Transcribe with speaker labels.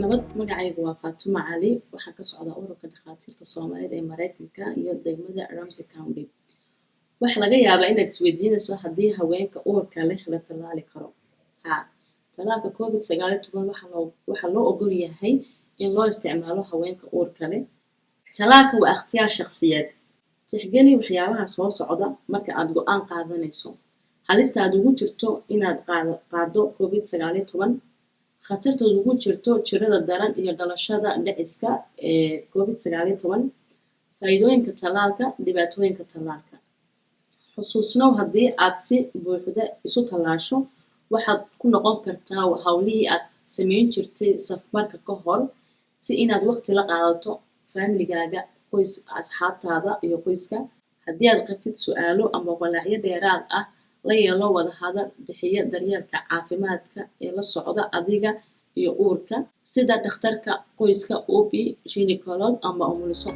Speaker 1: nabad magacaygu waa faatuma cali waxaa ka socda ururka dhakhaatiirta soomaaliyeed ee mareykanka iyo degmada ramsey county. Waxaa laga yaabaa inaad isweydiinayso haddii haweenka uurka leh la tallaali karo. Haa tallaalka covid sagaal toban waxaa loo ogol yahay in loo isticmaalo haweenka uurka leh. Tallaalka waa ikhtiyaar shakhsiyeed. Tixgeli waxyaabaha soo socda marka aad go'aan qaadanayso. Halista aad ugu jirto inaad qaado covid sagaal toban khatartaad ugu jirto jirada daran iyo dhalashada dhiciska ee covid sagaal faa'iidooyinka tallaalka dhibaatooyinka tallaalka. Xusuusnow haddii aad si buuxda isu tallaasho waxaad ku noqon kartaa hawlihii aad samayn jirtay safmarka ka hor si inaad waqti la qaadato faamiligaaga qoys asxaabtaada iyo qoyska. Haddii aad qabtid su'aalo ama walaacyo dheeraad ah la yeelo wada hadal bixiya daryeelka caafimaadka ee la socda adiga iyo uurka. Sida dhakhtarka qoyska ob gynecolog ama umuliso